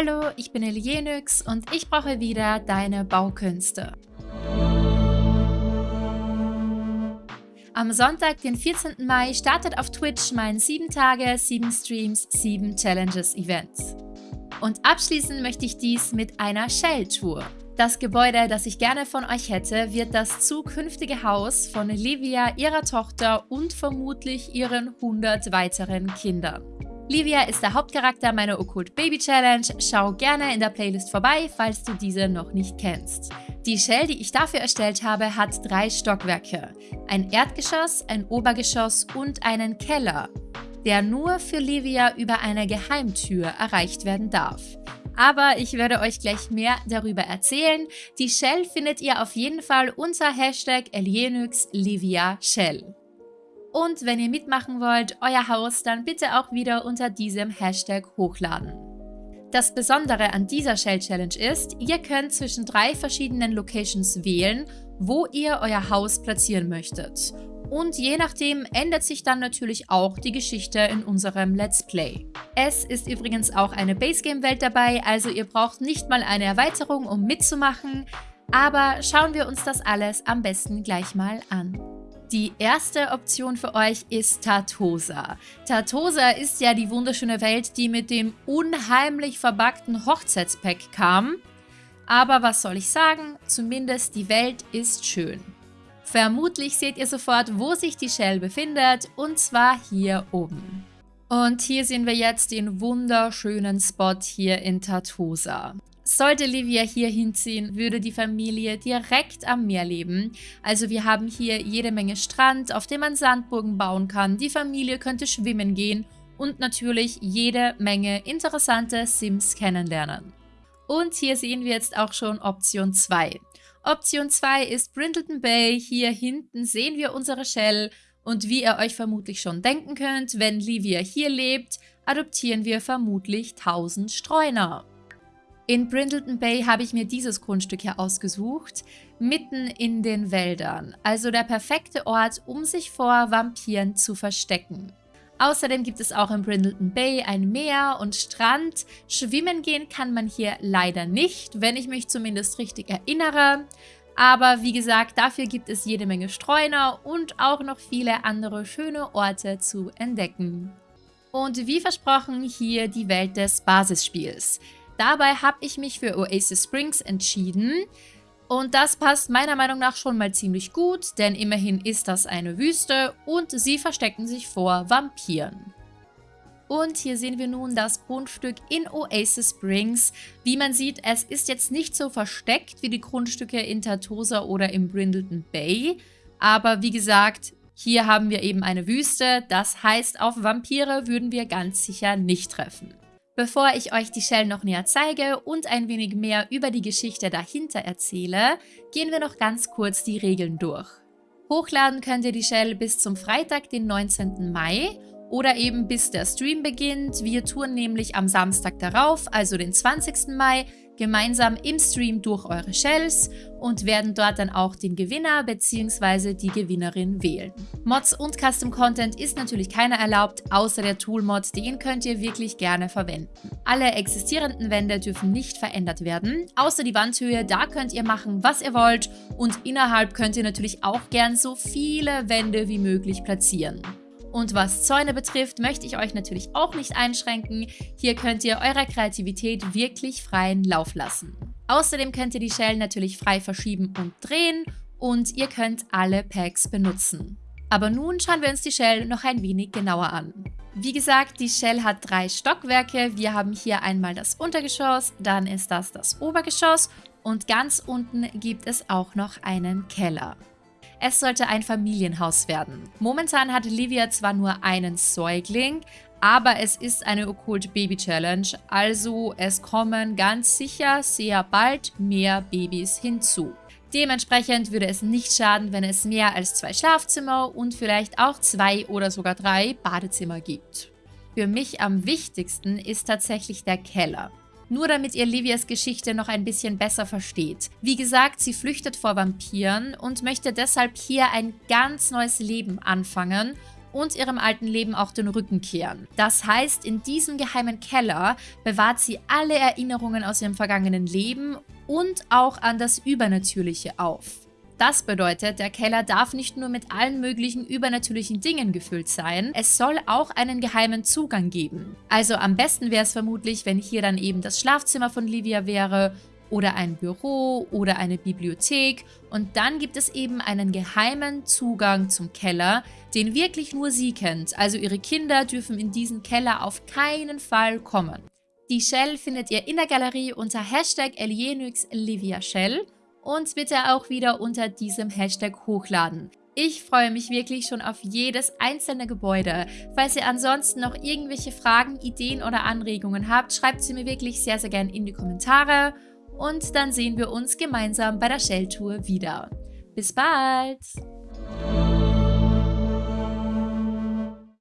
Hallo, ich bin Elienix und ich brauche wieder deine Baukünste. Am Sonntag, den 14. Mai, startet auf Twitch mein 7 Tage, 7 Streams, 7 Challenges Event. Und abschließen möchte ich dies mit einer Shell-Tour. Das Gebäude, das ich gerne von euch hätte, wird das zukünftige Haus von Livia, ihrer Tochter und vermutlich ihren 100 weiteren Kindern. Livia ist der Hauptcharakter meiner Okkult Baby Challenge. Schau gerne in der Playlist vorbei, falls du diese noch nicht kennst. Die Shell, die ich dafür erstellt habe, hat drei Stockwerke. Ein Erdgeschoss, ein Obergeschoss und einen Keller, der nur für Livia über eine Geheimtür erreicht werden darf. Aber ich werde euch gleich mehr darüber erzählen. Die Shell findet ihr auf jeden Fall unter Hashtag Shell. Und wenn ihr mitmachen wollt, euer Haus, dann bitte auch wieder unter diesem Hashtag hochladen. Das Besondere an dieser Shell Challenge ist, ihr könnt zwischen drei verschiedenen Locations wählen, wo ihr euer Haus platzieren möchtet. Und je nachdem ändert sich dann natürlich auch die Geschichte in unserem Let's Play. Es ist übrigens auch eine Basegame-Welt dabei, also ihr braucht nicht mal eine Erweiterung, um mitzumachen. Aber schauen wir uns das alles am besten gleich mal an. Die erste Option für euch ist Tartosa. Tartosa ist ja die wunderschöne Welt, die mit dem unheimlich verbackten Hochzeitspack kam. Aber was soll ich sagen, zumindest die Welt ist schön. Vermutlich seht ihr sofort, wo sich die Shell befindet, und zwar hier oben. Und hier sehen wir jetzt den wunderschönen Spot hier in Tartosa. Sollte Livia hier hinziehen, würde die Familie direkt am Meer leben. Also wir haben hier jede Menge Strand, auf dem man Sandburgen bauen kann. Die Familie könnte schwimmen gehen und natürlich jede Menge interessante Sims kennenlernen. Und hier sehen wir jetzt auch schon Option 2. Option 2 ist Brindleton Bay. Hier hinten sehen wir unsere Shell. Und wie ihr euch vermutlich schon denken könnt, wenn Livia hier lebt, adoptieren wir vermutlich 1000 Streuner. In Brindleton Bay habe ich mir dieses Grundstück hier ausgesucht, mitten in den Wäldern. Also der perfekte Ort, um sich vor Vampiren zu verstecken. Außerdem gibt es auch in Brindleton Bay ein Meer und Strand. Schwimmen gehen kann man hier leider nicht, wenn ich mich zumindest richtig erinnere. Aber wie gesagt, dafür gibt es jede Menge Streuner und auch noch viele andere schöne Orte zu entdecken. Und wie versprochen hier die Welt des Basisspiels. Dabei habe ich mich für Oasis Springs entschieden. Und das passt meiner Meinung nach schon mal ziemlich gut, denn immerhin ist das eine Wüste und sie verstecken sich vor Vampiren. Und hier sehen wir nun das Grundstück in Oasis Springs. Wie man sieht, es ist jetzt nicht so versteckt wie die Grundstücke in Tartosa oder im Brindleton Bay. Aber wie gesagt, hier haben wir eben eine Wüste. Das heißt, auf Vampire würden wir ganz sicher nicht treffen. Bevor ich euch die Shell noch näher zeige und ein wenig mehr über die Geschichte dahinter erzähle, gehen wir noch ganz kurz die Regeln durch. Hochladen könnt ihr die Shell bis zum Freitag, den 19. Mai oder eben bis der Stream beginnt. Wir touren nämlich am Samstag darauf, also den 20. Mai, gemeinsam im Stream durch eure Shells und werden dort dann auch den Gewinner bzw. die Gewinnerin wählen. Mods und Custom Content ist natürlich keiner erlaubt, außer der Tool-Mod, den könnt ihr wirklich gerne verwenden. Alle existierenden Wände dürfen nicht verändert werden, außer die Wandhöhe, da könnt ihr machen, was ihr wollt und innerhalb könnt ihr natürlich auch gern so viele Wände wie möglich platzieren. Und was Zäune betrifft, möchte ich euch natürlich auch nicht einschränken. Hier könnt ihr eurer Kreativität wirklich freien Lauf lassen. Außerdem könnt ihr die Shell natürlich frei verschieben und drehen und ihr könnt alle Packs benutzen. Aber nun schauen wir uns die Shell noch ein wenig genauer an. Wie gesagt, die Shell hat drei Stockwerke. Wir haben hier einmal das Untergeschoss, dann ist das das Obergeschoss und ganz unten gibt es auch noch einen Keller. Es sollte ein Familienhaus werden. Momentan hat Livia zwar nur einen Säugling, aber es ist eine Okkult Baby Challenge, also es kommen ganz sicher sehr bald mehr Babys hinzu. Dementsprechend würde es nicht schaden, wenn es mehr als zwei Schlafzimmer und vielleicht auch zwei oder sogar drei Badezimmer gibt. Für mich am wichtigsten ist tatsächlich der Keller nur damit ihr Livias Geschichte noch ein bisschen besser versteht. Wie gesagt, sie flüchtet vor Vampiren und möchte deshalb hier ein ganz neues Leben anfangen und ihrem alten Leben auch den Rücken kehren. Das heißt, in diesem geheimen Keller bewahrt sie alle Erinnerungen aus ihrem vergangenen Leben und auch an das Übernatürliche auf. Das bedeutet, der Keller darf nicht nur mit allen möglichen übernatürlichen Dingen gefüllt sein, es soll auch einen geheimen Zugang geben. Also am besten wäre es vermutlich, wenn hier dann eben das Schlafzimmer von Livia wäre oder ein Büro oder eine Bibliothek und dann gibt es eben einen geheimen Zugang zum Keller, den wirklich nur sie kennt, also ihre Kinder dürfen in diesen Keller auf keinen Fall kommen. Die Shell findet ihr in der Galerie unter Hashtag Shell und bitte auch wieder unter diesem Hashtag hochladen. Ich freue mich wirklich schon auf jedes einzelne Gebäude. Falls ihr ansonsten noch irgendwelche Fragen, Ideen oder Anregungen habt, schreibt sie mir wirklich sehr, sehr gerne in die Kommentare und dann sehen wir uns gemeinsam bei der Shell-Tour wieder. Bis bald!